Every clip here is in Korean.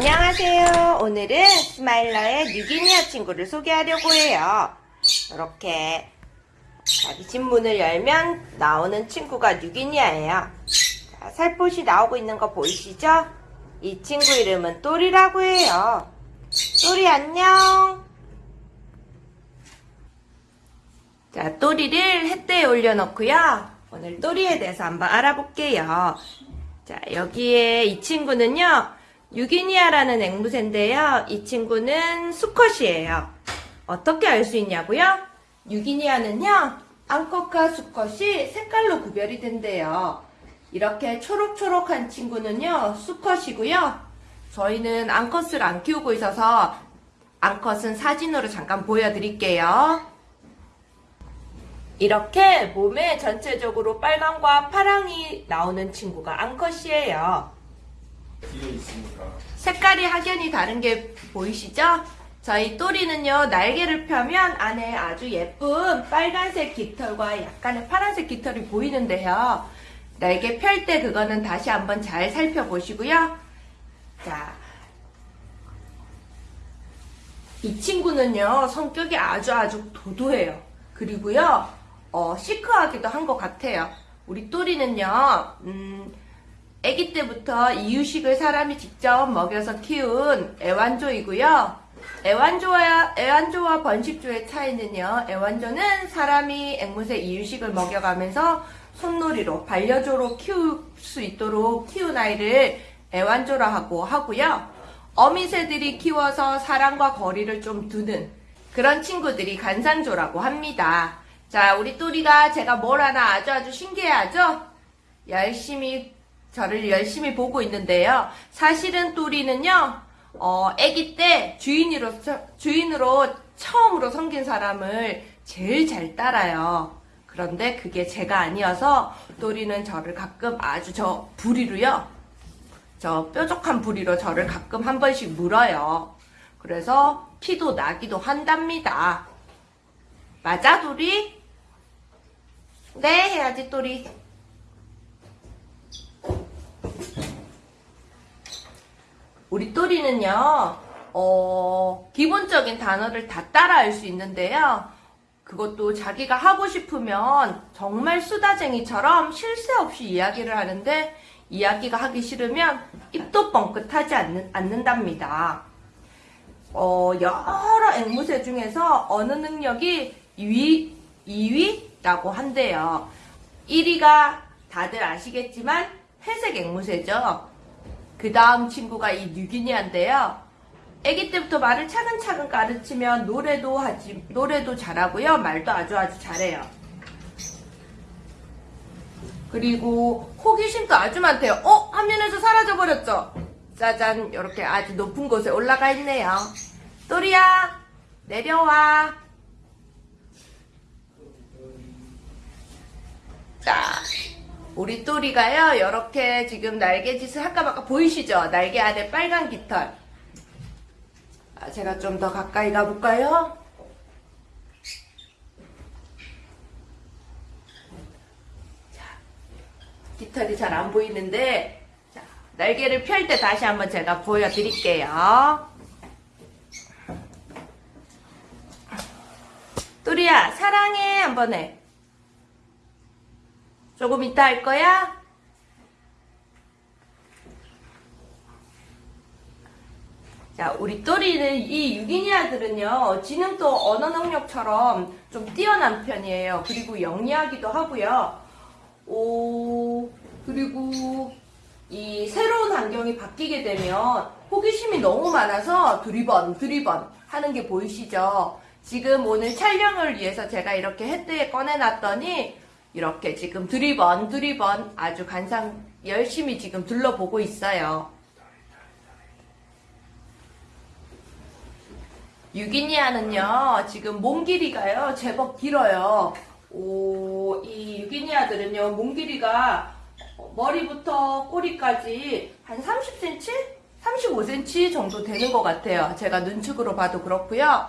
안녕하세요. 오늘은 스마일러의 뉴기니아 친구를 소개하려고 해요. 이렇게 자기 집문을 열면 나오는 친구가 뉴기니아예요. 자, 살포시 나오고 있는 거 보이시죠? 이 친구 이름은 또리라고 해요. 또리 안녕. 자, 또리를 햇대에 올려놓고요. 오늘 또리에 대해서 한번 알아볼게요. 자, 여기에 이 친구는요. 유기니아라는 앵무새인데요. 이 친구는 수컷이에요. 어떻게 알 수 있냐고요? 유기니아는요. 암컷과 수컷이 색깔로 구별이 된대요. 이렇게 초록초록한 친구는요. 수컷이고요. 저희는 암컷을 안 키우고 있어서 암컷은 사진으로 잠깐 보여드릴게요. 이렇게 몸에 전체적으로 빨강과 파랑이 나오는 친구가 암컷이에요. 있으니까 색깔이 확연히 다른 게 보이시죠? 저희 또리는요, 날개를 펴면 안에 아주 예쁜 빨간색 깃털과 약간의 파란색 깃털이 보이는데요. 날개 펼 때 그거는 다시 한번 잘 살펴보시고요. 자, 이 친구는요, 성격이 아주 아주 도도해요. 그리고요, 어, 시크하기도 한 것 같아요. 우리 또리는요, 음, 아기 때부터 이유식을 사람이 직접 먹여서 키운 애완조이고요. 애완조와, 애완조와 번식조의 차이는요, 애완조는 사람이 앵무새 이유식을 먹여가면서 손놀이로, 반려조로 키울 수 있도록 키운 아이를 애완조라 하고 하고요. 어미새들이 키워서 사람과 거리를 좀 두는 그런 친구들이 간산조라고 합니다. 자, 우리 또리가 제가 뭘 하나 아주 아주 신기해하죠? 열심히 저를 열심히 보고 있는데요. 사실은 또리는요, 어, 아기 때 주인으로, 주인으로 처음으로 섬긴 사람을 제일 잘 따라요. 그런데 그게 제가 아니어서 또리는 저를 가끔 아주 저 부리로요. 저 뾰족한 부리로 저를 가끔 한 번씩 물어요. 그래서 피도 나기도 한답니다. 맞아, 또리? 네, 해야지, 또리. 우리 또리는요, 어, 기본적인 단어를 다 따라할 수 있는데요. 그것도 자기가 하고 싶으면 정말 수다쟁이처럼 쉴 새 없이 이야기를 하는데 이야기가 하기 싫으면 입도 뻥끗하지 않는, 않는답니다. 어, 여러 앵무새 중에서 어느 능력이 2위, 2위라고 한대요. 1위가 다들 아시겠지만 회색 앵무새죠. 그 다음 친구가 이 뉴기니아인데요. 아기 때부터 말을 차근차근 가르치면 노래도 하지, 노래도 잘하고요. 말도 아주 아주 잘해요. 그리고 호기심도 아주 많대요. 어? 화면에서 사라져버렸죠? 짜잔, 이렇게 아주 높은 곳에 올라가 있네요. 또리야, 내려와. 자, 우리 또리가요, 이렇게 지금 날개짓을 할까 말까 보이시죠? 날개 안에 빨간 깃털. 아, 제가 좀 더 가까이 가볼까요? 자, 깃털이 잘 안 보이는데, 자, 날개를 펼 때 다시 한번 제가 보여드릴게요. 또리야, 사랑해. 한번 해. 조금 이따 할 거야? 자, 우리 또리는 이 유기니 아들은요, 지능도 언어 능력처럼 좀 뛰어난 편이에요. 그리고 영리하기도 하고요. 오, 그리고 이 새로운 환경이 바뀌게 되면 호기심이 너무 많아서 두리번, 두리번 하는 게 보이시죠? 지금 오늘 촬영을 위해서 제가 이렇게 햇대에 꺼내놨더니 이렇게 지금 두리번, 두리번 아주 간상 열심히 지금 둘러보고 있어요. 유기니아는요, 지금 몸 길이가요, 제법 길어요. 오, 이 유기니아들은요, 몸 길이가 머리부터 꼬리까지 한 30cm? 35cm 정도 되는 것 같아요. 제가 눈축으로 봐도 그렇고요.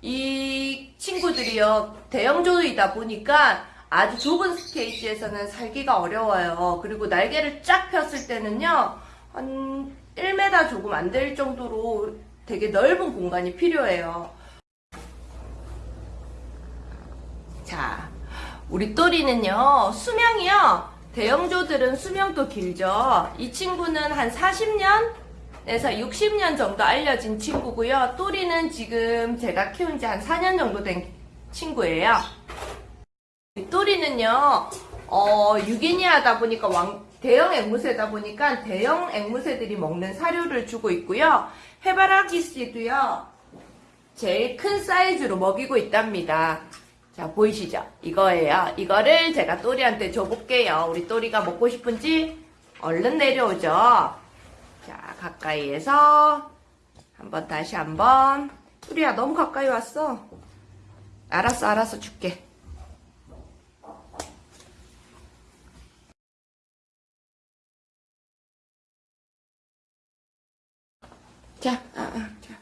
이 친구들이요, 대형조이다 보니까 아주 좁은 스테이지에서는 살기가 어려워요. 그리고 날개를 쫙 폈을 때는요, 한 1m 조금 안 될 정도로 되게 넓은 공간이 필요해요. 자, 우리 또리는요, 수명이요. 대형조들은 수명도 길죠. 이 친구는 한 40년 에서 60년 정도 알려진 친구고요. 또리는 지금 제가 키운 지 한 4년 정도 된 친구예요. 이 또리는요, 어, 유기니하다 보니까 왕, 대형 앵무새다 보니까 대형 앵무새들이 먹는 사료를 주고 있고요. 해바라기 씨도요, 제일 큰 사이즈로 먹이고 있답니다. 자, 보이시죠? 이거예요. 이거를 제가 또리한테 줘볼게요. 우리 또리가 먹고 싶은지 얼른 내려오죠. 자, 가까이에서 한번 다시 한번. 또리야, 너무 가까이 왔어. 알았어, 알았어, 줄게. 자, 아, 아, 자.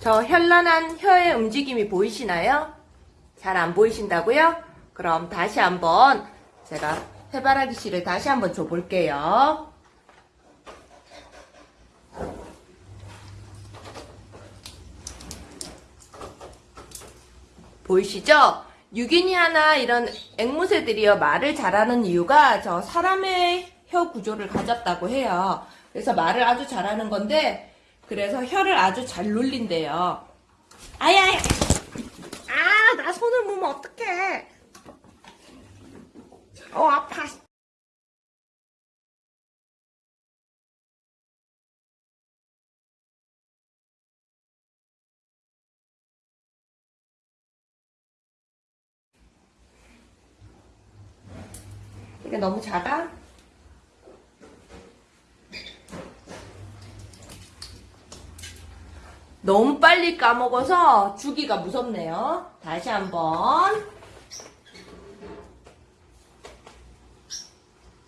저 현란한 혀의 움직임이 보이시나요? 잘 안 보이신다고요? 그럼 다시 한번 제가 해바라기 씨를 다시 한번 줘볼게요. 보이시죠? 유기니아나 이런 앵무새들이요 말을 잘하는 이유가 저 사람의 혀 구조를 가졌다고 해요. 그래서 말을 아주 잘하는 건데 그래서 혀를 아주 잘 놀린대요. 아야야! 아, 나 손을 모으면 어떡해. 어, 아파. 이게 너무 작아? 너무 빨리 까먹어서 주기가 무섭네요. 다시 한번.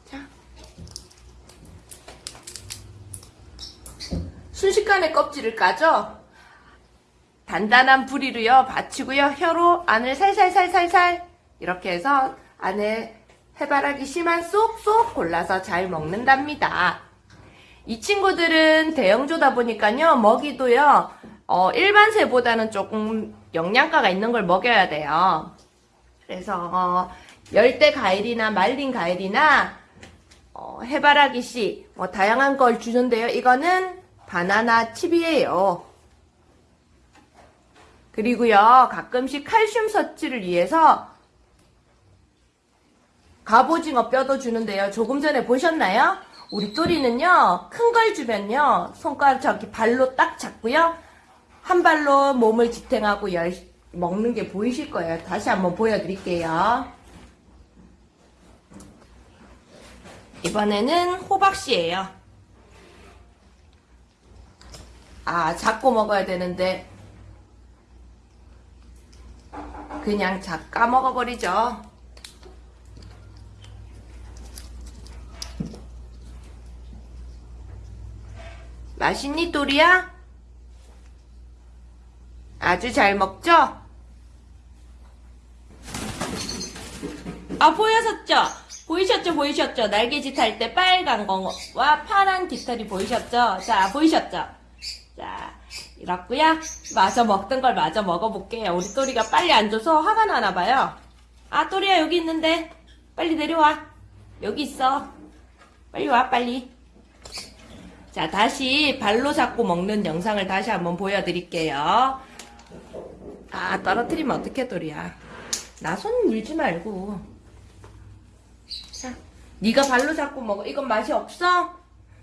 자. 순식간에 껍질을 까죠? 단단한 부리로요, 받치고요, 혀로 안을 살살살살살 이렇게 해서 안에 해바라기 씨만 쏙쏙 골라서 잘 먹는답니다. 이 친구들은 대형조다 보니까요, 먹이도요, 어, 일반 새보다는 조금 영양가가 있는 걸 먹여야 돼요. 그래서, 어, 열대 과일이나 말린 과일이나, 어, 해바라기 씨, 뭐, 다양한 걸 주는데요. 이거는 바나나 칩이에요. 그리고요, 가끔씩 칼슘 섭취를 위해서 갑오징어 뼈도 주는데요. 조금 전에 보셨나요? 우리 또리는요, 큰 걸 주면요, 손가락 저기 발로 딱 잡고요, 한 발로 몸을 지탱하고 열, 먹는 게 보이실 거예요. 다시 한번 보여드릴게요. 이번에는 호박씨예요. 아, 잡고 먹어야 되는데, 그냥 잡 까먹어버리죠. 맛있니, 또리야? 아주 잘 먹죠? 아, 보였었죠? 보이셨죠? 보이셨죠? 날개짓 할 때 빨간 거와 파란 깃털이 보이셨죠? 자, 보이셨죠? 자, 이렇고요. 마저 먹던 걸 마저 먹어볼게요. 우리 또리가 빨리 안 줘서 화가 나나 봐요. 아, 또리야 여기 있는데. 빨리 내려와. 여기 있어. 빨리 와, 빨리. 자, 다시 발로 잡고 먹는 영상을 다시 한번 보여드릴게요. 아, 떨어뜨리면 어떡해, 또리야. 나 손 물지 말고. 자, 네가 발로 잡고 먹어. 이건 맛이 없어?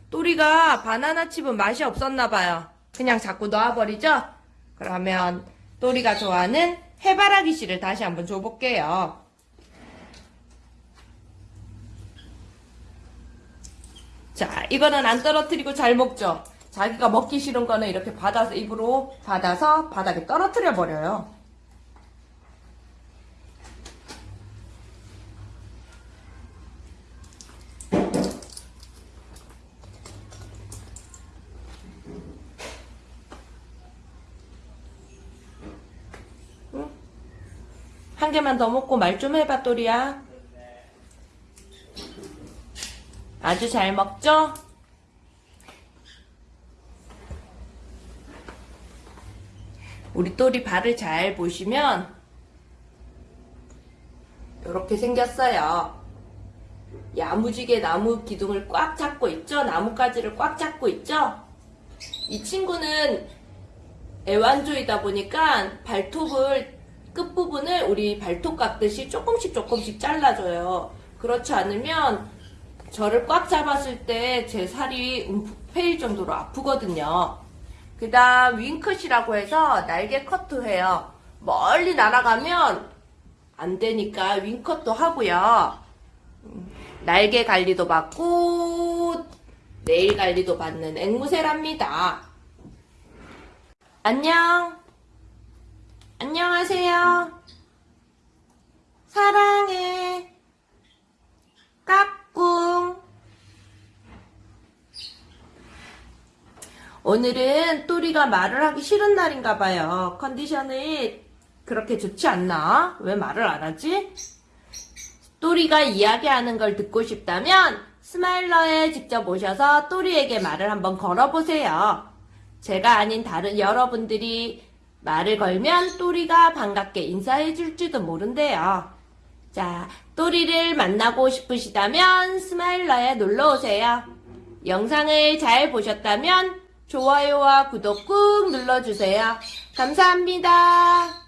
또리가 바나나 칩은 맛이 없었나 봐요. 그냥 자꾸 놔버리죠? 그러면 또리가 좋아하는 해바라기 씨를 다시 한번 줘볼게요. 자, 이거는 안 떨어뜨리고 잘 먹죠? 자기가 먹기 싫은 거는 이렇게 받아서 입으로 받아서 바닥에 떨어뜨려 버려요. 한 개만 더 먹고 말 좀 해봐, 또리야. 아주 잘 먹죠? 우리 또리 발을 잘 보시면 이렇게 생겼어요. 야무지게 나무 기둥을 꽉 잡고 있죠? 나뭇가지를 꽉 잡고 있죠? 이 친구는 애완조이다 보니까 발톱을 끝부분을 우리 발톱 깎듯이 조금씩 조금씩 잘라줘요. 그렇지 않으면 저를 꽉 잡았을 때 제 살이 움푹 패일 정도로 아프거든요. 그 다음 윙컷이라고 해서 날개 커트 해요. 멀리 날아가면 안 되니까 윙컷도 하고요. 음, 날개 관리도 받고 내일 관리도 받는 앵무새랍니다. 안녕. 안녕하세요. 사랑해. 까 꿍. 오늘은 또리가 말을 하기 싫은 날인가 봐요. 컨디션이 그렇게 좋지 않나? 왜 말을 안 하지? 또리가 이야기하는 걸 듣고 싶다면 스마일러에 직접 오셔서 또리에게 말을 한번 걸어보세요. 제가 아닌 다른 여러분들이 말을 걸면 또리가 반갑게 인사해 줄지도 모른대요. 자, 또리를 만나고 싶으시다면 스마일러에 놀러 오세요. 영상을 잘 보셨다면 좋아요와 구독 꾹 눌러주세요. 감사합니다.